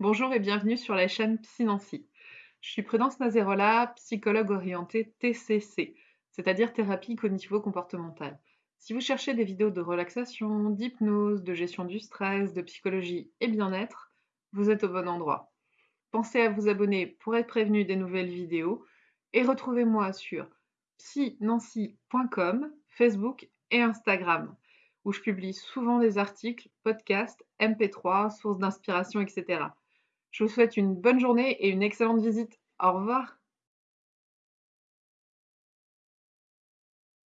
Bonjour et bienvenue sur la chaîne Psynancy. Je suis Prudence Nazerola, psychologue orientée TCC, c'est-à-dire thérapie cognitivo-comportementale. Si vous cherchez des vidéos de relaxation, d'hypnose, de gestion du stress, de psychologie et bien-être, vous êtes au bon endroit. Pensez à vous abonner pour être prévenu des nouvelles vidéos et retrouvez-moi sur psynancy.com, Facebook et Instagram où je publie souvent des articles, podcasts, MP3, sources d'inspiration, etc. Je vous souhaite une bonne journée et une excellente visite. Au revoir.